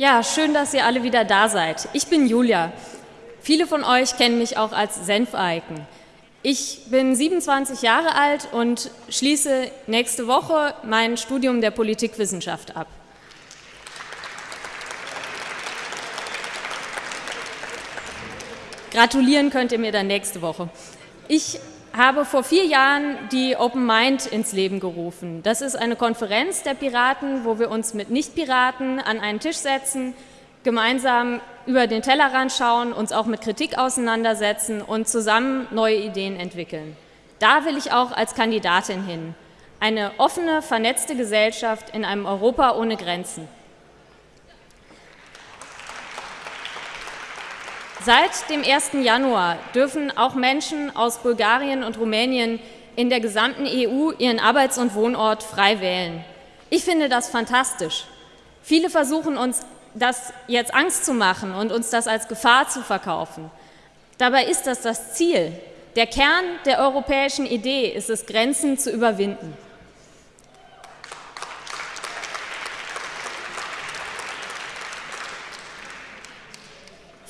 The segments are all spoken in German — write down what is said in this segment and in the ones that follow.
Ja, schön, dass ihr alle wieder da seid. Ich bin Julia. Viele von euch kennen mich auch als Senfeiken. Ich bin 27 Jahre alt und schließe nächste Woche mein Studium der Politikwissenschaft ab. Gratulieren könnt ihr mir dann nächste Woche. Ich habe vor vier Jahren die Open Mind ins Leben gerufen. Das ist eine Konferenz der Piraten, wo wir uns mit Nicht-Piraten an einen Tisch setzen, gemeinsam über den Tellerrand schauen, uns auch mit Kritik auseinandersetzen und zusammen neue Ideen entwickeln. Da will ich auch als Kandidatin hin. Eine offene, vernetzte Gesellschaft in einem Europa ohne Grenzen. Seit dem 1. Januar dürfen auch Menschen aus Bulgarien und Rumänien in der gesamten EU ihren Arbeits- und Wohnort frei wählen. Ich finde das fantastisch. Viele versuchen uns das jetzt Angst zu machen und uns das als Gefahr zu verkaufen. Dabei ist das das Ziel. Der Kern der europäischen Idee ist es, Grenzen zu überwinden.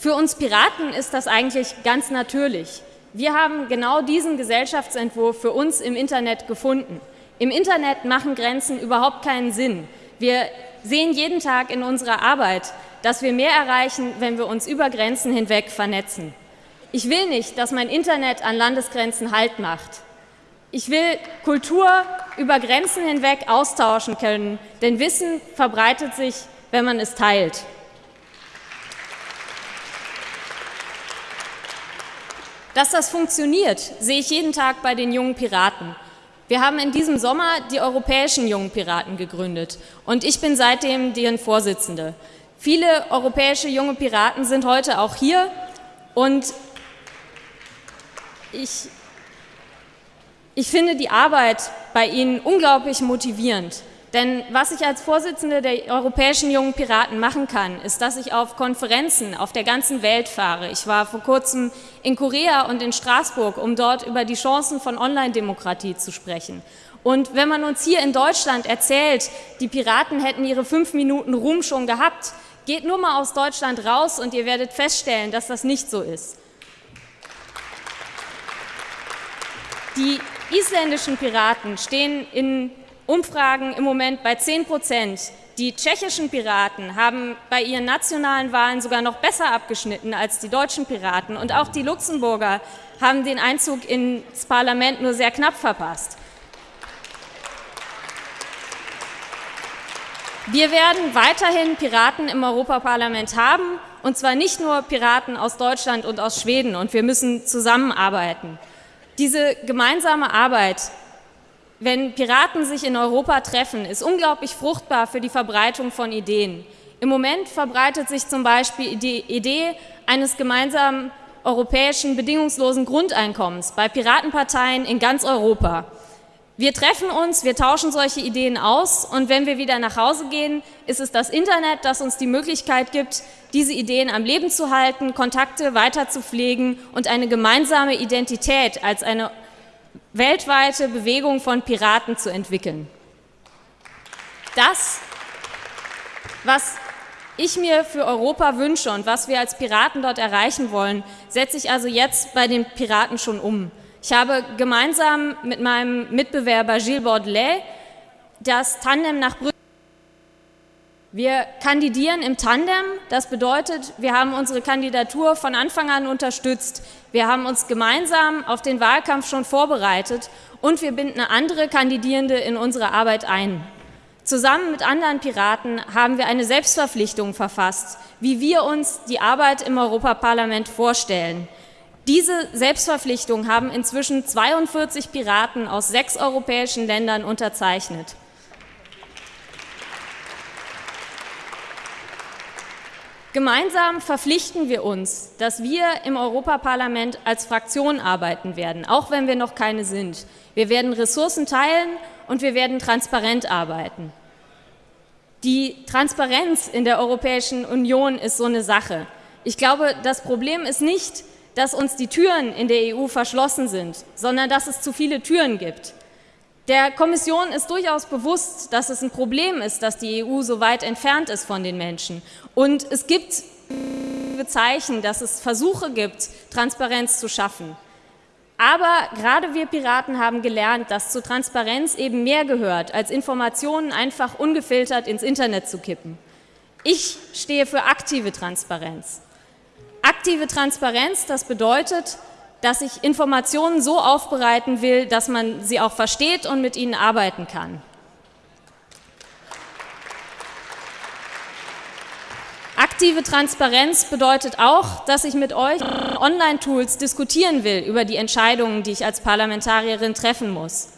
Für uns Piraten ist das eigentlich ganz natürlich. Wir haben genau diesen Gesellschaftsentwurf für uns im Internet gefunden. Im Internet machen Grenzen überhaupt keinen Sinn. Wir sehen jeden Tag in unserer Arbeit, dass wir mehr erreichen, wenn wir uns über Grenzen hinweg vernetzen. Ich will nicht, dass mein Internet an Landesgrenzen Halt macht. Ich will Kultur über Grenzen hinweg austauschen können, denn Wissen verbreitet sich, wenn man es teilt. Dass das funktioniert, sehe ich jeden Tag bei den jungen Piraten. Wir haben in diesem Sommer die europäischen jungen Piraten gegründet und ich bin seitdem deren Vorsitzende. Viele europäische junge Piraten sind heute auch hier und ich, ich finde die Arbeit bei ihnen unglaublich motivierend. Denn was ich als Vorsitzende der Europäischen Jungen Piraten machen kann, ist, dass ich auf Konferenzen auf der ganzen Welt fahre. Ich war vor kurzem in Korea und in Straßburg, um dort über die Chancen von Online-Demokratie zu sprechen. Und wenn man uns hier in Deutschland erzählt, die Piraten hätten ihre fünf Minuten Ruhm schon gehabt, geht nur mal aus Deutschland raus und ihr werdet feststellen, dass das nicht so ist. Die isländischen Piraten stehen in Umfragen im Moment bei 10 Prozent. Die tschechischen Piraten haben bei ihren nationalen Wahlen sogar noch besser abgeschnitten als die deutschen Piraten. Und auch die Luxemburger haben den Einzug ins Parlament nur sehr knapp verpasst. Wir werden weiterhin Piraten im Europaparlament haben, und zwar nicht nur Piraten aus Deutschland und aus Schweden, und wir müssen zusammenarbeiten. Diese gemeinsame Arbeit wenn Piraten sich in Europa treffen, ist unglaublich fruchtbar für die Verbreitung von Ideen. Im Moment verbreitet sich zum Beispiel die Idee eines gemeinsamen europäischen bedingungslosen Grundeinkommens bei Piratenparteien in ganz Europa. Wir treffen uns, wir tauschen solche Ideen aus und wenn wir wieder nach Hause gehen, ist es das Internet, das uns die Möglichkeit gibt, diese Ideen am Leben zu halten, Kontakte weiter zu pflegen und eine gemeinsame Identität als eine weltweite Bewegung von Piraten zu entwickeln. Das, was ich mir für Europa wünsche und was wir als Piraten dort erreichen wollen, setze ich also jetzt bei den Piraten schon um. Ich habe gemeinsam mit meinem Mitbewerber Gilles Bordelais das Tandem nach Brüssel wir kandidieren im Tandem, das bedeutet, wir haben unsere Kandidatur von Anfang an unterstützt. Wir haben uns gemeinsam auf den Wahlkampf schon vorbereitet und wir binden andere Kandidierende in unsere Arbeit ein. Zusammen mit anderen Piraten haben wir eine Selbstverpflichtung verfasst, wie wir uns die Arbeit im Europaparlament vorstellen. Diese Selbstverpflichtung haben inzwischen 42 Piraten aus sechs europäischen Ländern unterzeichnet. Gemeinsam verpflichten wir uns, dass wir im Europaparlament als Fraktion arbeiten werden, auch wenn wir noch keine sind. Wir werden Ressourcen teilen und wir werden transparent arbeiten. Die Transparenz in der Europäischen Union ist so eine Sache. Ich glaube, das Problem ist nicht, dass uns die Türen in der EU verschlossen sind, sondern dass es zu viele Türen gibt. Der Kommission ist durchaus bewusst, dass es ein Problem ist, dass die EU so weit entfernt ist von den Menschen. Und es gibt Zeichen, dass es Versuche gibt, Transparenz zu schaffen. Aber gerade wir Piraten haben gelernt, dass zu Transparenz eben mehr gehört, als Informationen einfach ungefiltert ins Internet zu kippen. Ich stehe für aktive Transparenz. Aktive Transparenz, das bedeutet, dass ich Informationen so aufbereiten will, dass man sie auch versteht und mit ihnen arbeiten kann. Aktive Transparenz bedeutet auch, dass ich mit euch Online-Tools diskutieren will über die Entscheidungen, die ich als Parlamentarierin treffen muss.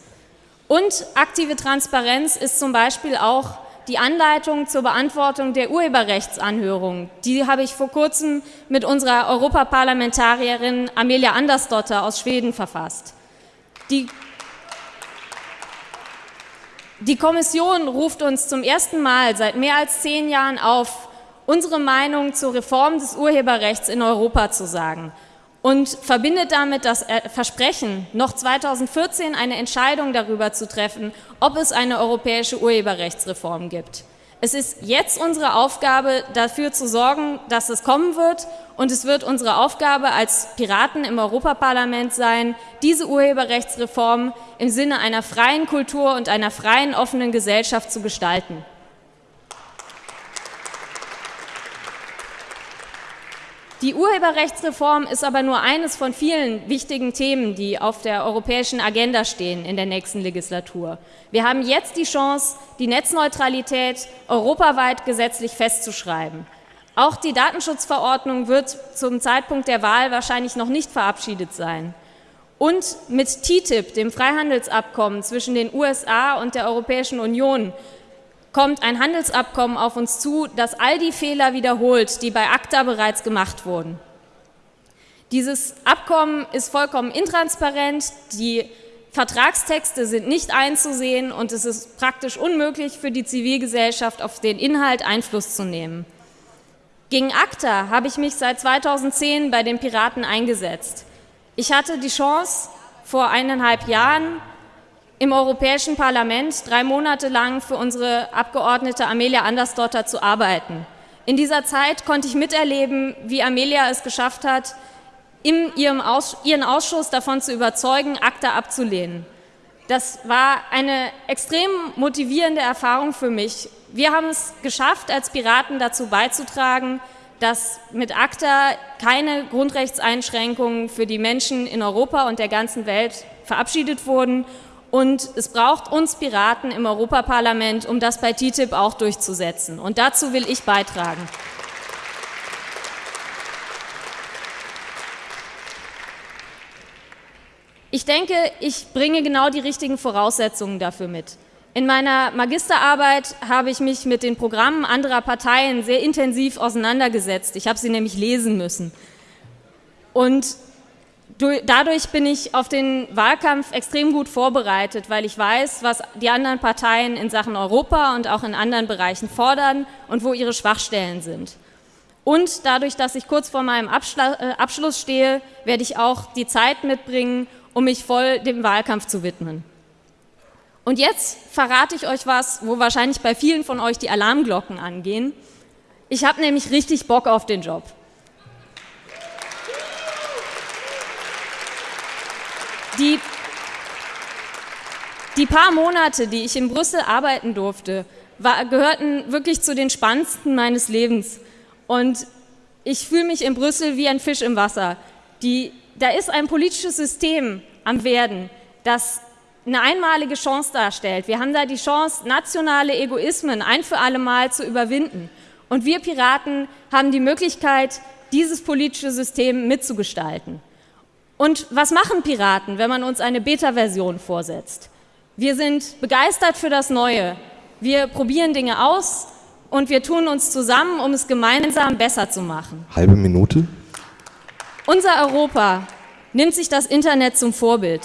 Und aktive Transparenz ist zum Beispiel auch die Anleitung zur Beantwortung der Urheberrechtsanhörung. Die habe ich vor kurzem mit unserer Europaparlamentarierin Amelia Andersdotter aus Schweden verfasst. Die die Kommission ruft uns zum ersten Mal seit mehr als zehn Jahren auf, unsere Meinung zur Reform des Urheberrechts in Europa zu sagen und verbindet damit das Versprechen, noch 2014 eine Entscheidung darüber zu treffen, ob es eine europäische Urheberrechtsreform gibt. Es ist jetzt unsere Aufgabe, dafür zu sorgen, dass es kommen wird und es wird unsere Aufgabe als Piraten im Europaparlament sein, diese Urheberrechtsreform im Sinne einer freien Kultur und einer freien, offenen Gesellschaft zu gestalten. Die Urheberrechtsreform ist aber nur eines von vielen wichtigen Themen, die auf der europäischen Agenda stehen in der nächsten Legislatur. Wir haben jetzt die Chance, die Netzneutralität europaweit gesetzlich festzuschreiben. Auch die Datenschutzverordnung wird zum Zeitpunkt der Wahl wahrscheinlich noch nicht verabschiedet sein. Und mit TTIP, dem Freihandelsabkommen zwischen den USA und der Europäischen Union, kommt ein Handelsabkommen auf uns zu, das all die Fehler wiederholt, die bei ACTA bereits gemacht wurden. Dieses Abkommen ist vollkommen intransparent, die Vertragstexte sind nicht einzusehen und es ist praktisch unmöglich für die Zivilgesellschaft auf den Inhalt Einfluss zu nehmen. Gegen ACTA habe ich mich seit 2010 bei den Piraten eingesetzt. Ich hatte die Chance, vor eineinhalb Jahren im Europäischen Parlament drei Monate lang für unsere Abgeordnete Amelia Andersdotter zu arbeiten. In dieser Zeit konnte ich miterleben, wie Amelia es geschafft hat, Aus ihren Ausschuss davon zu überzeugen, ACTA abzulehnen. Das war eine extrem motivierende Erfahrung für mich. Wir haben es geschafft, als Piraten dazu beizutragen, dass mit ACTA keine Grundrechtseinschränkungen für die Menschen in Europa und der ganzen Welt verabschiedet wurden und es braucht uns Piraten im Europaparlament, um das bei TTIP auch durchzusetzen. Und dazu will ich beitragen. Ich denke, ich bringe genau die richtigen Voraussetzungen dafür mit. In meiner Magisterarbeit habe ich mich mit den Programmen anderer Parteien sehr intensiv auseinandergesetzt. Ich habe sie nämlich lesen müssen. Und dadurch bin ich auf den Wahlkampf extrem gut vorbereitet, weil ich weiß, was die anderen Parteien in Sachen Europa und auch in anderen Bereichen fordern und wo ihre Schwachstellen sind. Und dadurch, dass ich kurz vor meinem äh, Abschluss stehe, werde ich auch die Zeit mitbringen, um mich voll dem Wahlkampf zu widmen. Und jetzt verrate ich euch was, wo wahrscheinlich bei vielen von euch die Alarmglocken angehen. Ich habe nämlich richtig Bock auf den Job. Die, die paar Monate, die ich in Brüssel arbeiten durfte, war, gehörten wirklich zu den spannendsten meines Lebens. Und ich fühle mich in Brüssel wie ein Fisch im Wasser. Die, da ist ein politisches System am Werden, das eine einmalige Chance darstellt. Wir haben da die Chance, nationale Egoismen ein für alle Mal zu überwinden. Und wir Piraten haben die Möglichkeit, dieses politische System mitzugestalten. Und was machen Piraten, wenn man uns eine Beta-Version vorsetzt? Wir sind begeistert für das Neue. Wir probieren Dinge aus und wir tun uns zusammen, um es gemeinsam besser zu machen. Halbe Minute. Unser Europa nimmt sich das Internet zum Vorbild.